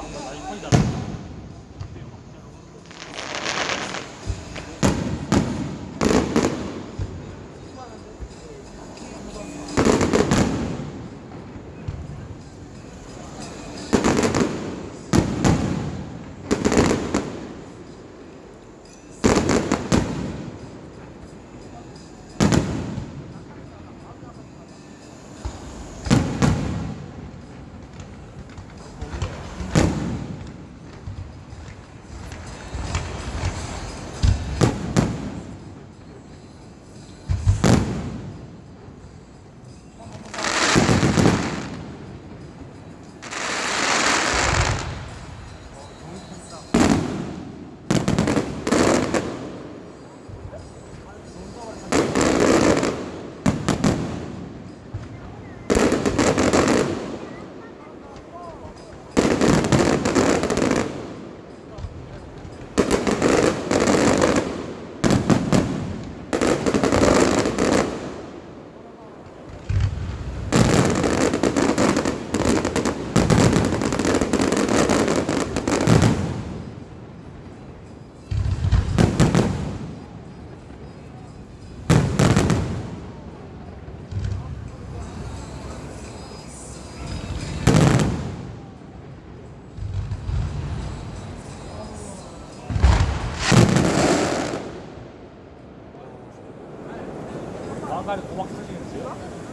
한번 다시 거의 다 왕관에 고막 쓰시겠어요?